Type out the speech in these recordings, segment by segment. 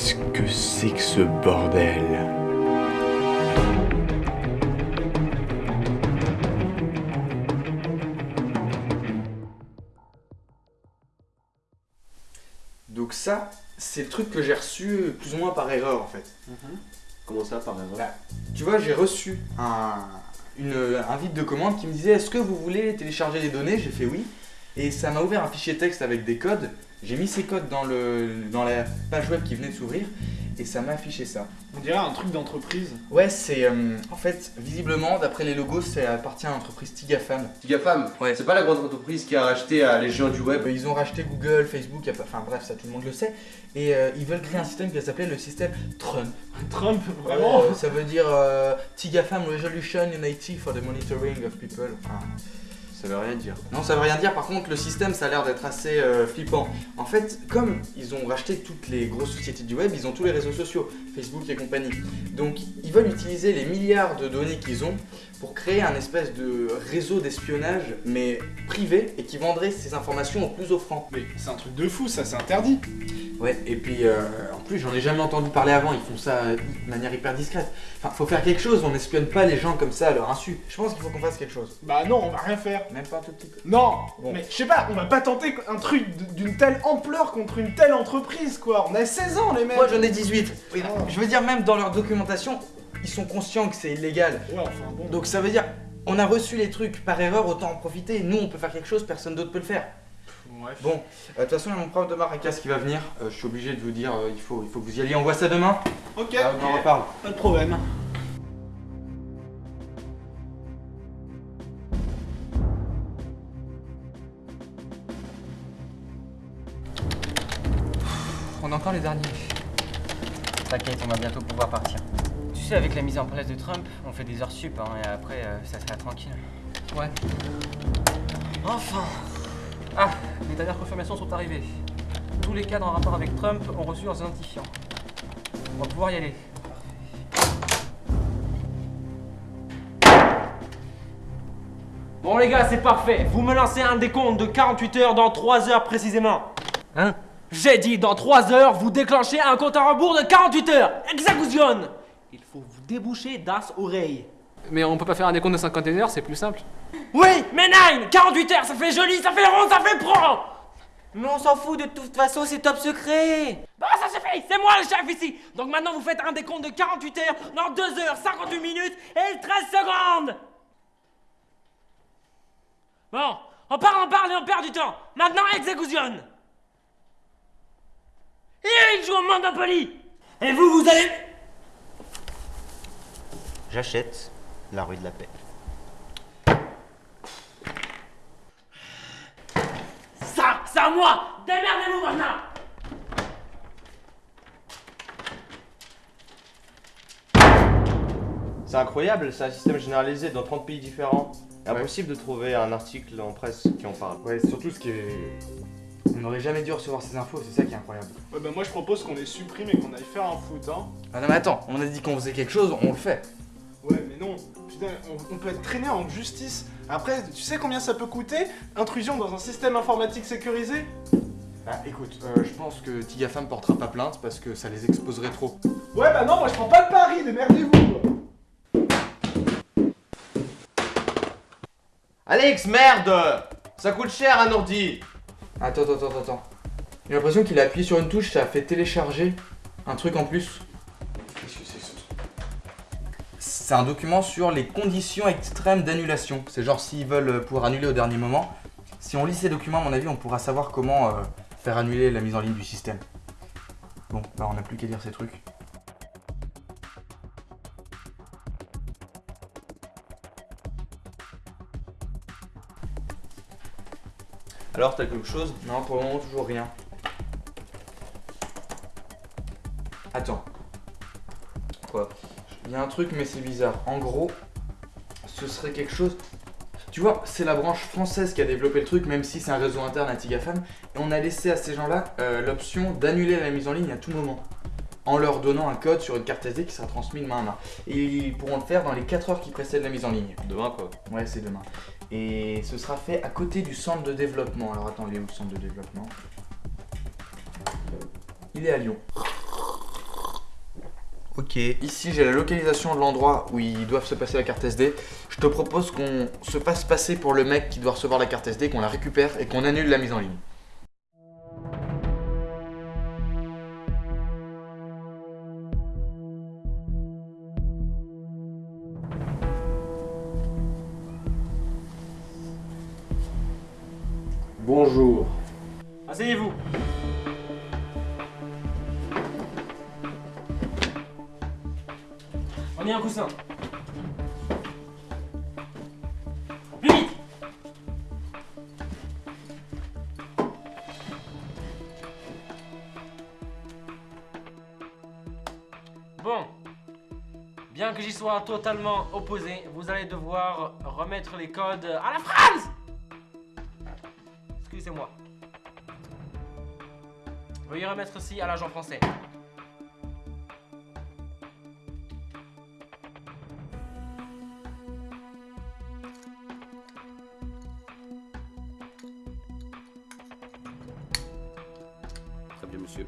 Qu'est-ce que c'est que ce bordel? Donc ça, c'est le truc que j'ai reçu plus ou moins par erreur en fait. Comment ça, par erreur? Bah, tu vois, j'ai reçu un, une, un vide de commande qui me disait est-ce que vous voulez télécharger les données? J'ai fait oui. Et ça m'a ouvert un fichier texte avec des codes. J'ai mis ces codes dans, le, dans la page web qui venait de s'ouvrir et ça m'a affiché ça. On dirait un truc d'entreprise. Ouais, c'est euh, en fait, visiblement, d'après les logos, ça appartient à l'entreprise Tigafam. Gafam, Ouais. c'est pas la grande entreprise qui a racheté à les géants du web. Euh, Ils ont racheté Google, Facebook, enfin bref, ça tout le monde le sait. Et euh, ils veulent créer un système qui va s'appeler le système Trump. Trump, vraiment Euh, ça veut dire euh, TIGAFAM Resolution Unity for the Monitoring of People. Enfin, Ça veut rien dire. non, ça veut rien dire. Par contre, le système, ça a l'air d'être assez euh, flippant. En fait, comme ils ont racheté toutes les grosses sociétés du web, ils ont tous les réseaux sociaux, Facebook et compagnie. Donc, ils veulent utiliser les milliards de données qu'ils ont pour créer un espèce de réseau d'espionnage, mais privé, et qui vendrait ces informations au plus offrant. Mais c'est un truc de fou, ça, c'est interdit. Ouais, et puis euh, en plus, j'en ai jamais entendu parler avant, ils font ça de manière hyper discrète. Enfin, faut faire quelque chose, on n'espionne pas les gens comme ça à leur insu. Je pense qu'il faut qu'on fasse quelque chose. Bah non, on va rien faire. Même pas un tout petit peu. Non Bon. Mais je sais pas, on va pas tenter un truc d'une telle ampleur contre une telle entreprise, quoi. On a 16 ans, les mecs Moi j'en ai 18. Oui. Je veux dire, même dans leur documentation, ils sont conscients que c'est illégal. Ouais, enfin bon. Donc ça veut dire, on a reçu les trucs par erreur, autant en profiter. Nous, on peut faire quelque chose, personne d'autre peut le faire. Bon, euh, de toute façon, il y a mon prof de Maracas qui va venir. Euh, je suis obligé de vous dire, euh, il, faut, il faut que vous y alliez. On voit ça demain? Ok, Ah, on en reparle. pas de problème. On a encore les derniers. T'inquiète, on va bientôt pouvoir partir. Tu sais, avec la mise en place de Trump, on fait des heures sup, hein, et après, euh, ça sera tranquille. Ouais. Enfin Ah, les dernières confirmations sont arrivées. Tous les cadres en rapport avec Trump ont reçu leurs identifiants. On va pouvoir y aller. Bon les gars, c'est parfait. Vous me lancez un décompte de 48 heures dans 3 heures précisément. Hein? J'ai dit dans 3 heures, vous déclenchez un compte à rebours de 48 heures. Exécution Il faut vous déboucher das oreilles. Mais on peut pas faire un décompte de 51 heures, c'est plus simple. Oui, mais nine 48 heures, ça fait joli, ça fait rond, ça fait pro Mais on s'en fout de toute façon, c'est top secret Bon, ça suffit, c'est moi le chef ici Donc maintenant vous faites un décompte de 48 heures dans 2 heures, 58 minutes et 13 secondes Bon, on parle, on parle et on perd du temps. Maintenant, exécution Et il joue au Monopoly Et vous, vous allez... J'achète la rue de la paix. Ça, c'est à moi Démerdez-vous maintenant C'est incroyable, c'est un système généralisé dans 30 pays différents. Ouais. Impossible de trouver un article en presse qui en parle. Ouais, surtout ce qui est. On n'aurait jamais dû recevoir ces infos, c'est ça qui est incroyable. Ouais, bah moi je propose qu'on les supprime et qu'on aille faire un foot, hein. Ah non, mais attends, on a dit qu'on faisait quelque chose, on le fait. Ouais, mais non. Putain, on, on peut être traîné en justice. Après, tu sais combien ça peut coûter Intrusion dans un système informatique sécurisé? Bah écoute, euh, je pense que Tigafam portera pas plainte parce que ça les exposerait trop. Ouais, bah non, moi je prends pas le pari, démerdez-vous. Alex, merde Ça coûte cher un ordi Attends, attends, attends, attends. J'ai l'impression qu'il a appuyé sur une touche, ça a fait télécharger un truc en plus. Qu'est-ce que c'est que ce truc? C'est un document sur les conditions extrêmes d'annulation. C'est genre s'ils veulent pouvoir annuler au dernier moment. Si on lit ces documents, à mon avis, on pourra savoir comment euh, faire annuler la mise en ligne du système. Bon, bah on n'a plus qu'à lire ces trucs. Alors, t'as quelque chose? Non, pour le moment, toujours rien. Attends. Quoi? Il y a un truc, mais c'est bizarre. En gros, ce serait quelque chose. Tu vois, c'est la branche française qui a développé le truc, même si c'est un réseau interne à Tigafam. Et on a laissé à ces gens-là euh, l'option d'annuler la mise en ligne à tout moment. En leur donnant un code sur une carte SD qui sera transmis de main à main. Et ils pourront le faire dans les 4 heures qui précèdent la mise en ligne. Demain quoi. Ouais, c'est demain. Et ce sera fait à côté du centre de développement. Alors attends, il est où le centre de développement? Il est à Lyon. Ok. Ici, j'ai la localisation de l'endroit où ils doivent se passer la carte SD. Je te propose qu'on se fasse passer pour le mec qui doit recevoir la carte SD, qu'on la récupère et qu'on annule la mise en ligne. Bonjour. Asseyez-vous. Prenez un coussin. Plus vite Bon. Bien que j'y sois totalement opposé, vous allez devoir remettre les codes à la phrase Excusez-moi. Veuillez remettre ceci à l'agent français. Très bien, monsieur.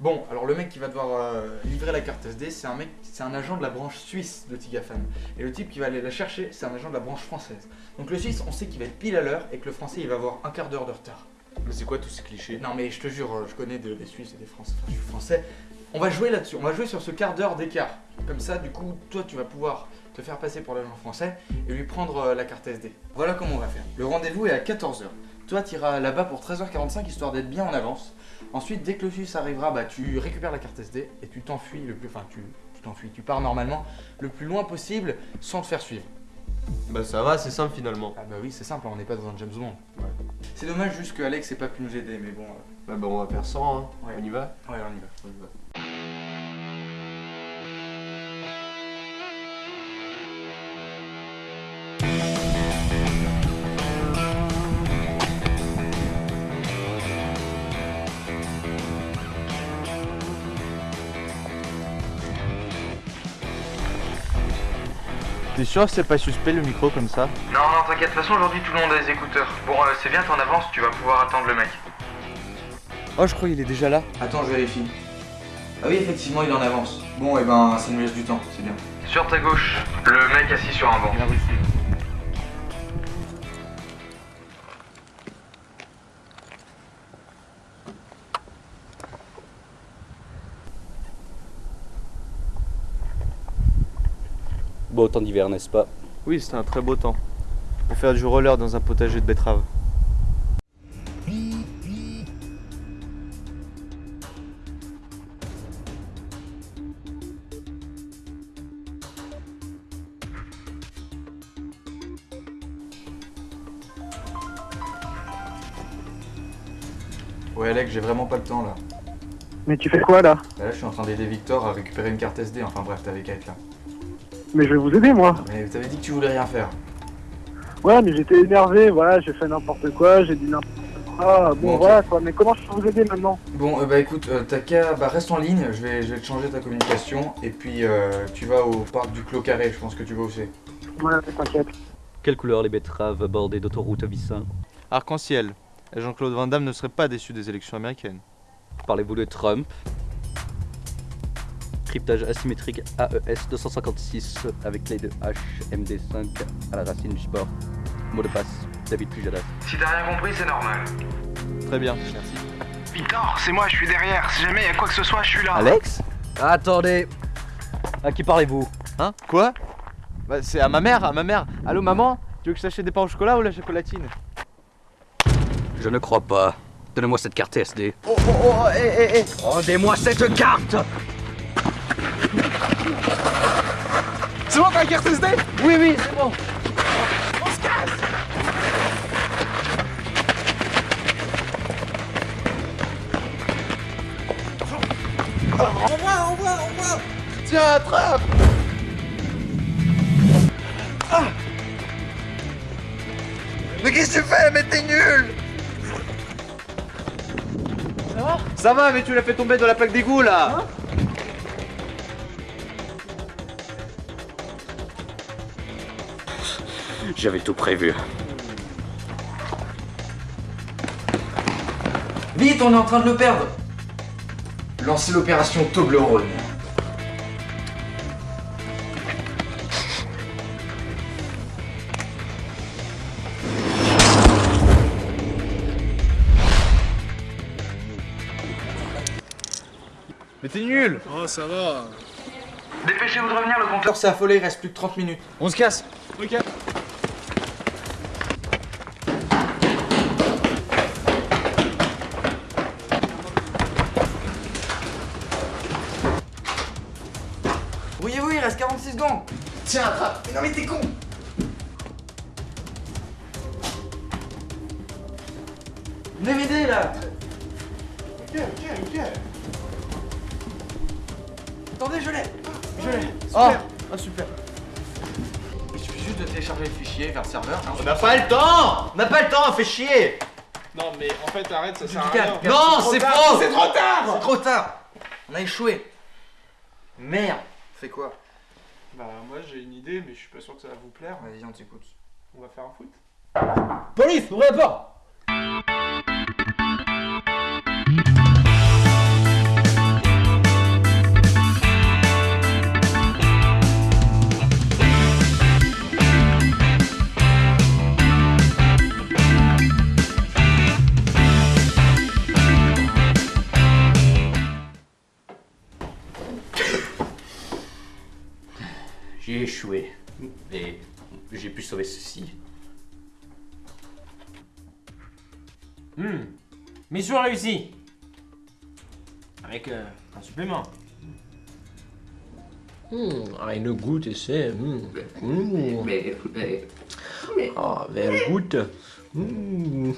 Bon, alors le mec qui va devoir euh, livrer la carte SD, c'est un mec, c'est un agent de la branche suisse de Tigafan. Et le type qui va aller la chercher, c'est un agent de la branche française. Donc le suisse, on sait qu'il va être pile à l'heure et que le français, il va avoir un quart d'heure de retard. Mais c'est quoi tous ces clichés? Non mais je te jure, euh, je connais de- des Suisses et des Français, enfin je suis français. On va jouer là-dessus, on va jouer sur ce quart d'heure d'écart. Comme ça, du coup, toi tu vas pouvoir te faire passer pour l'agent français et lui prendre euh, la carte SD. Voilà comment on va faire. Le rendez-vous est à 14h. Toi tu iras là-bas pour 13h45 histoire d'être bien en avance. Ensuite, dès que le Suisse arrivera, bah, tu récupères la carte SD et tu t'enfuis le plus... Enfin, tu t'enfuis, tu pars normalement le plus loin possible sans te faire suivre. Bah ça va, c'est simple finalement. Ah bah oui, c'est simple, on n'est pas dans un James Bond. C'est dommage juste que Alex ait pas pu nous aider, mais bon... euh, Bah, bah on va faire 100, hein. Ouais. On y va Ouais, on y va. On y va. T'es sûr que c'est pas suspect le micro comme ça Non, non, t'inquiète, de toute façon aujourd'hui tout le monde a des écouteurs. Bon, euh, c'est bien, t'en avances, tu vas pouvoir attendre le mec. Oh, je crois qu'il est déjà là. Attends, je vérifie. Ah oui, effectivement, il en avance. Bon, et ben, ça nous laisse du temps, c'est bien. Sur ta gauche, le mec assis sur un banc. Beau temps d'hiver, n'est-ce pas Oui, c'était un très beau temps. Pour faire du roller dans un potager de betteraves. Ouais, Alex, j'ai vraiment pas le temps là. Mais tu fais quoi là? Là, je suis en train d'aider Victor à récupérer une carte SD. Enfin bref, t'avais qu'à être là. Mais je vais vous aider moi. Mais t'avais dit que tu voulais rien faire. Ouais, mais j'étais énervé, voilà, j'ai fait n'importe quoi, j'ai dit n'importe quoi. Bon, Bon, ok. voilà quoi, mais comment je peux vous aider maintenant Bon, euh, bah écoute, euh, t'as qu'à. Bah reste en ligne, je vais, je vais te changer ta communication. Et puis, euh, tu vas au parc du Clos Carré, je pense que tu vas où c'est. Ouais, t'inquiète. Quelle couleur les betteraves bordées d'autoroute Vissin Arc-en-ciel. Et Jean-Claude Van Damme ne serait pas déçu des élections américaines. Parlez-vous de Trump? Cryptage asymétrique AES 256 avec clé de H MD5 à la racine du sport. Mot de passe, David Pujadas. Si t'as rien compris, c'est normal. Très bien, merci. Victor, c'est moi, je suis derrière. Si jamais il y a quoi que ce soit, je suis là. Alex Attendez À qui parlez-vous? Hein? Quoi? Bah c'est à ma mère, à ma mère. Allô maman? Tu veux que je t'achète des pains au chocolat ou la chocolatine? Je ne crois pas. Donnez-moi cette carte SD. Oh oh oh, hé hé hé Rendez-moi cette carte C'est bon, t'as la carte SD Oui, oui, c'est bon. On se casse. Envoie, envoie, envoie. Tiens, attrape. Ah. Mais qu'est-ce que tu fais? Mais t'es nul. Ça va? Ça va, mais tu l'as fait tomber dans la plaque d'égout là J'avais tout prévu. Vite, on est en train de le perdre Lancez l'opération Toblerone. Mais t'es nul Oh, ça va. Dépêchez-vous de revenir, le compteur s'est affolé, il reste plus que 30 minutes. On se casse Ok. Tiens, attrape. Mais non mais t'es con. Venez m'aider là. Ok, ok, ok. Attendez, je l'ai. Je l'ai. Oh. Ah super. Il suffit juste de télécharger le fichier vers le serveur. hein. On n'a pas le temps. On n'a pas le temps, fait chier. Non, mais en fait, arrête, ça sert à rien. Non, c'est faux. C'est trop tard. C'est trop tard. On a échoué. Merde. Fais quoi? Bah, moi j'ai une idée, mais je suis pas sûr que ça va vous plaire. Vas-y, on t'écoute. On va faire un foot? Police, ouvrez la porte J'ai échoué. Mais j'ai pu sauver ceci. Hmm. Mission réussie. Avec euh, un supplément. Hmm, eine gute. Mais, mais, Ah, very good. Non.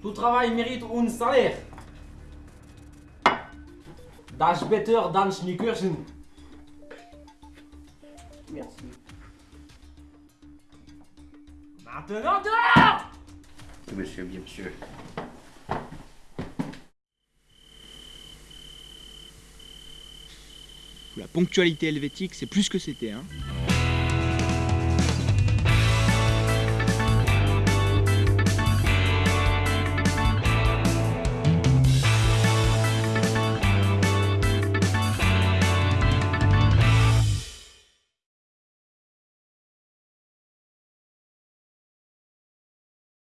Tout travail mérite un salaire. Das better dan Schnickersen. Merci. Maintenant dehors monsieur, bien monsieur. La ponctualité helvétique, c'est plus que c'était. Hein.